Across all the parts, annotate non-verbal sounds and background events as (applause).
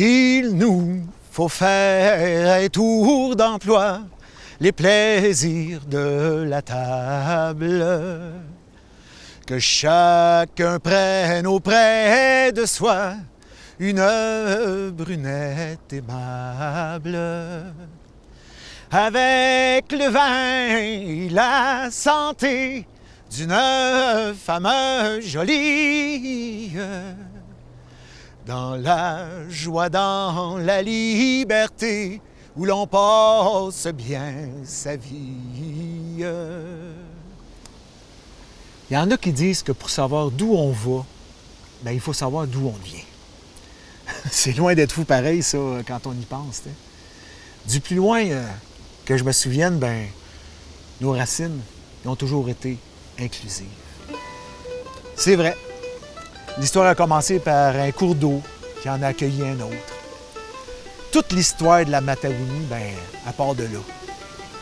Il nous faut faire un tour d'emploi, les plaisirs de la table. Que chacun prenne auprès de soi une brunette aimable. Avec le vin et la santé d'une femme jolie dans la joie, dans la liberté, où l'on passe bien sa vie. Il y en a qui disent que pour savoir d'où on va, ben, il faut savoir d'où on vient. (laughs) C'est loin d'être fou pareil, ça, quand on y pense. Du plus loin euh, que je me souvienne, ben, nos racines ont toujours été inclusives. C'est vrai, L'histoire a commencé par un cours d'eau qui en a accueilli un autre. Toute l'histoire de la Mataouni, ben, à part de là.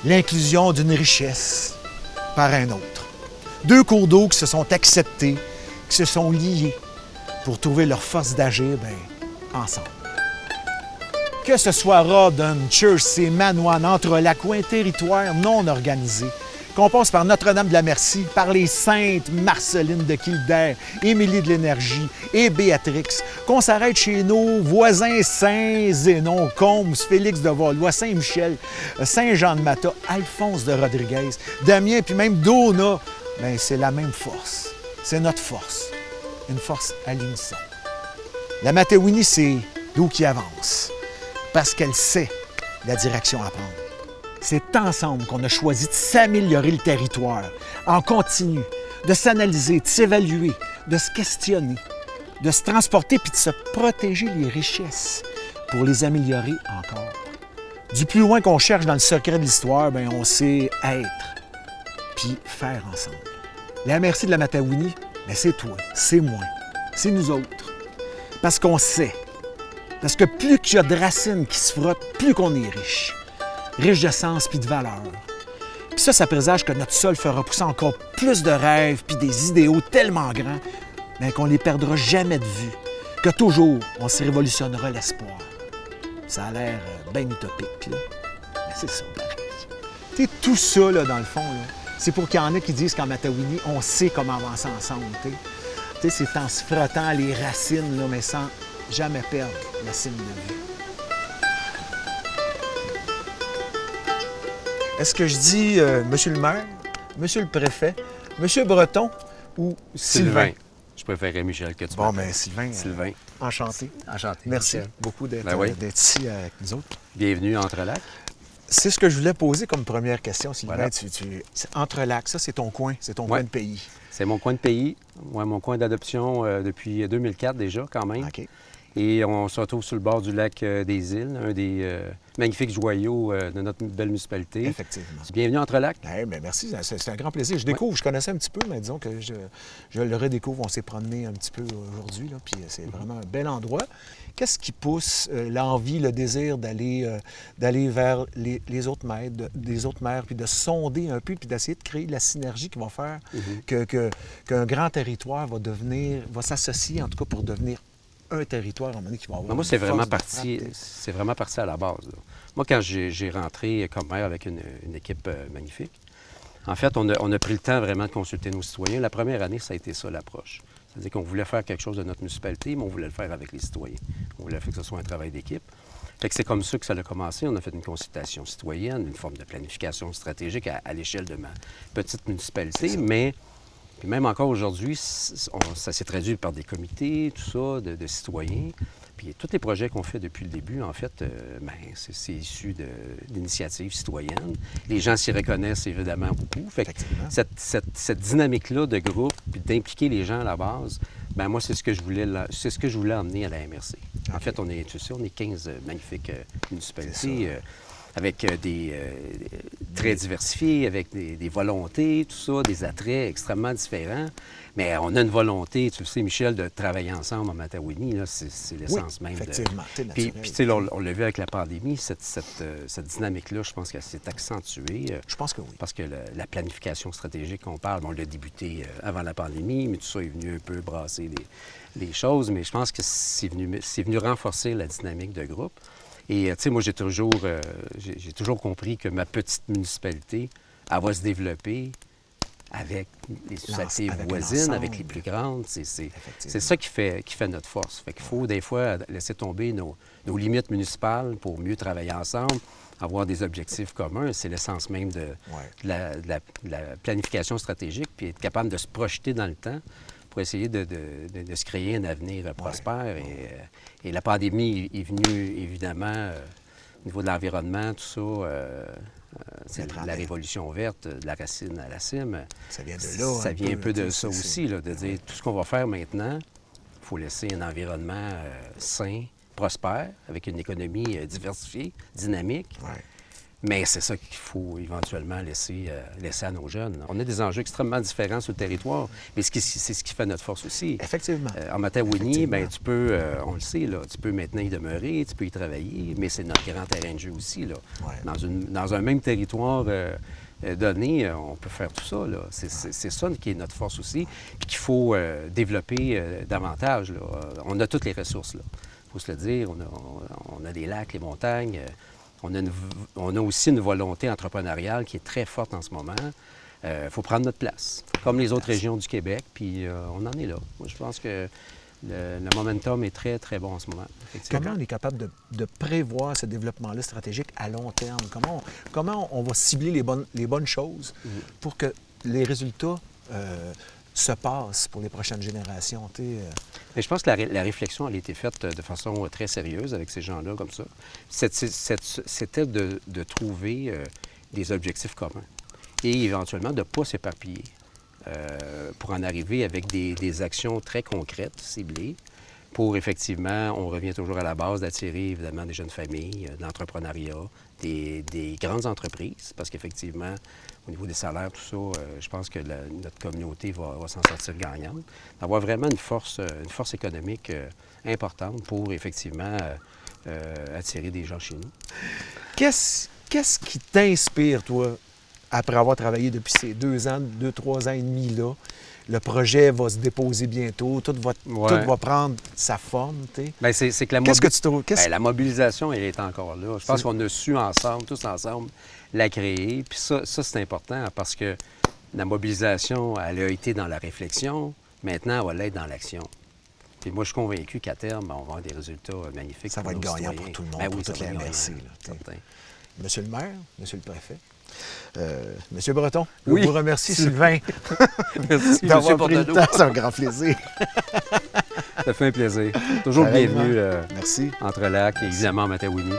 L'inclusion d'une richesse par un autre. Deux cours d'eau qui se sont acceptés, qui se sont liés pour trouver leur force d'agir ben, ensemble. Que ce soit Rodden, Church et Manoine, entre lacs ou un territoire non organisé, qu'on passe par Notre-Dame de la Merci, par les saintes Marceline de Kildare, Émilie de l'Énergie et Béatrix, qu'on s'arrête chez nos voisins Saint-Zénon, Combes, Félix de Valois, Saint-Michel, Saint-Jean-de-Mata, Alphonse de Rodriguez, Damien, puis même Dona, bien, c'est la même force. C'est notre force. Une force à l'unisson. La Matéouini, c'est l'eau qui avance, parce qu'elle sait la direction à prendre. C'est ensemble qu'on a choisi de s'améliorer le territoire en continu, de s'analyser, de s'évaluer, de se questionner, de se transporter puis de se protéger les richesses pour les améliorer encore. Du plus loin qu'on cherche dans le secret de l'histoire, ben on sait être puis faire ensemble. La merci de la Mataouni, ben c'est toi, c'est moi, c'est nous autres. Parce qu'on sait. Parce que plus qu'il y a de racines qui se frottent, plus qu'on est riche riche de sens puis de valeur. Puis ça, ça présage que notre sol fera pousser encore plus de rêves puis des idéaux tellement grands mais qu'on les perdra jamais de vue, que toujours on se révolutionnera l'espoir. Ça a l'air euh, bien utopique, là. Mais c'est ça, tout ça, là, dans le fond, c'est pour qu'il y en ait qui disent qu'en Matawini, on sait comment avancer ensemble. C'est en se frottant les racines, là, mais sans jamais perdre la cime de vue. Est-ce que je dis euh, Monsieur le maire, Monsieur le préfet, Monsieur Breton ou Sylvain? Je préférerais Michel que tu Bon, mais ben, Sylvain. Euh, Sylvain. enchanté. Enchanté. Merci beaucoup ben euh, d'être ici avec nous autres. Bienvenue entre lacs. C'est ce que je voulais poser comme première question, Sylvain. Entre lacs, ça, c'est ton coin, c'est ton coin de pays. C'est mon coin de pays, ouais, mon coin d'adoption depuis 2004 déjà, quand même. OK. Et on se retrouve sur le bord du lac des Îles, un des magnifique joyau euh, de notre belle municipalité. Effectivement. Bienvenue entre lacs. Eh bien, merci, c'est un grand plaisir. Je découvre, je connaissais un petit peu, mais disons que je, le redécouvre. On s'est promené un petit peu aujourd'hui, puis c'est mhm. vraiment un bel endroit. Qu'est-ce qui pousse euh, l'envie, le désir d'aller euh, d'aller vers les, autres maires, des autres maires, puis de sonder un peu, puis d'essayer de créer la synergie qui va faire mhm. qu'un grand territoire va devenir, va s'associer en tout cas pour devenir un territoire à un moment qui va avoir. moi, c'est vraiment, parti, c'est vraiment parti à la base. Moi, quand j'ai rentré comme maire avec une, équipe euh, magnifique, en fait, on a, pris le temps vraiment de consulter nos citoyens. La première année, ça a été ça l'approche. C'est-à-dire qu'on voulait faire quelque chose de notre municipalité, mais on voulait le faire avec les citoyens. On voulait faire que ce soit un travail d'équipe. Fait que c'est comme ça que ça a commencé. On a fait une consultation citoyenne, une forme de planification stratégique à, à l'échelle de ma petite municipalité, mais puis même encore aujourd'hui, ça s'est traduit par des comités, tout ça, de, citoyens. Puis tous les projets qu'on fait depuis le début, en fait, euh, ben, c'est issu d'initiatives citoyennes. Les gens s'y reconnaissent évidemment beaucoup. Fait que cette, dynamique-là de groupe, puis d'impliquer les gens à la base, ben moi, c'est ce que je voulais c'est ce que je voulais emmener à la MRC. En fait, on est, tu sais, on est 15 magnifiques euh, municipalités avec des, très diversifié, avec des, des volontés, tout ça, des attraits extrêmement différents. Mais on a une volonté, tu le sais, Michel, de travailler ensemble en Matawini. C'est Oui, l'essence même. de- effectivement. c'est Puis, puis, tu sais, on, on l'a vu avec la pandémie, cette, cette, euh, cette dynamique-là, je pense qu'elle s'est accentuée. euh, Je pense que oui. parce que la planification stratégique qu'on parle, bon, on l'a débuté euh, avant la pandémie, mais tout ça est venu un peu brasser les, les choses. Mais je pense que c'est venu, c'est venu renforcer la dynamique de groupe. Et, euh, tu sais, moi, j'ai toujours, euh, j'ai toujours compris que ma petite municipalité, elle va se développer avec les sociétés avec voisines, avec les plus grandes. C'est- ça qui fait, qui fait notre force. Fait qu'il faut des fois laisser tomber nos, nos limites municipales pour mieux travailler ensemble, avoir des objectifs communs. C'est l'essence même de, Ouais. de la, de la- de la planification stratégique, puis être capable de se projeter dans le temps pour essayer de, de- de- de se créer un avenir prospère. Et, euh, et la pandémie est venue, évidemment, euh, au niveau de l'environnement, tout ça, euh, c'est la révolution verte, de la racine à la cime. Ça vient de là. Ça vient un peu de ça aussi, là, de dire tout ce qu'on va faire maintenant, il faut laisser un environnement sain, prospère, avec une économie diversifiée, dynamique. Ouais. Mais c'est ça qu'il faut éventuellement laisser, euh, laisser à nos jeunes. On a des enjeux extrêmement différents sur le territoire, mais c'est ce qui fait notre force aussi. Effectivement. Euh, en Matawini, ben, tu peux, euh, on le sait, là, tu peux maintenant y demeurer, tu peux y travailler, mais c'est notre grand terrain de jeu aussi. Là. Ouais. Dans, une- dans un même territoire donné, on peut faire tout ça. C'est ça qui est notre force aussi, puis qu'il faut développer davantage. là. On a toutes les ressources. Il faut se le dire. On a, on- on a des lacs, les montagnes. Euh, on, a une v- on a aussi une volonté entrepreneuriale qui est très forte en ce moment. Il faut prendre notre place, comme les autres régions du Québec, puis euh, on en est là. Moi, je pense que le, le momentum est très, très bon en ce moment. Comment on est capable de, de prévoir ce développement-là stratégique à long terme? Comment on, comment on va cibler les bonnes, les bonnes choses Mm. pour que les résultats euh, se passent pour les prochaines générations? euh, Mais je pense que la, ré- la réflexion a été faite euh, de façon euh, très sérieuse avec ces gens-là, comme ça. C'était de, trouver des objectifs communs et éventuellement de ne pas s'éparpiller pour en arriver avec des actions très concrètes, ciblées, pour effectivement, on revient toujours à la base d'attirer évidemment des jeunes familles, euh, de l'entrepreneuriat, des, des grandes entreprises, parce qu'effectivement, au niveau des salaires, tout ça, euh, je pense que notre communauté va, s'en sortir gagnante. D'avoir vraiment une force, euh, une force économique importante pour effectivement attirer des gens chez nous. Qu'est-ce qu'est-ce qui t'inspire, toi, après avoir travaillé depuis ces deux ans, deux, trois ans et demi là? Le projet va se déposer bientôt, tout va, Ouais. tout va prendre sa forme. c'est, que la Qu'est-ce que tu trouves? Ben, la mobilisation, elle est encore là. Je pense qu'on a su ensemble, tous ensemble, la créer. Puis ça, ça, c'est important parce que la mobilisation, elle a été dans la réflexion. Maintenant, elle va l'être dans l'action. Puis moi, je suis convaincu qu'à terme, on va avoir des résultats euh, magnifiques. Ça va être nos gagnant citoyens. pour tout le monde, Ben oui, toute la MRC. Monsieur le maire, monsieur le préfet, euh, monsieur Breton, Oui. je vous remercie, (laughs) Sylvain, Merci, (laughs) d'avoir pris le Portneau. temps. C'est un grand plaisir. Ça fait un plaisir. Toujours le Pareillement. bienvenu euh, Merci. entre lacs et évidemment Matawini.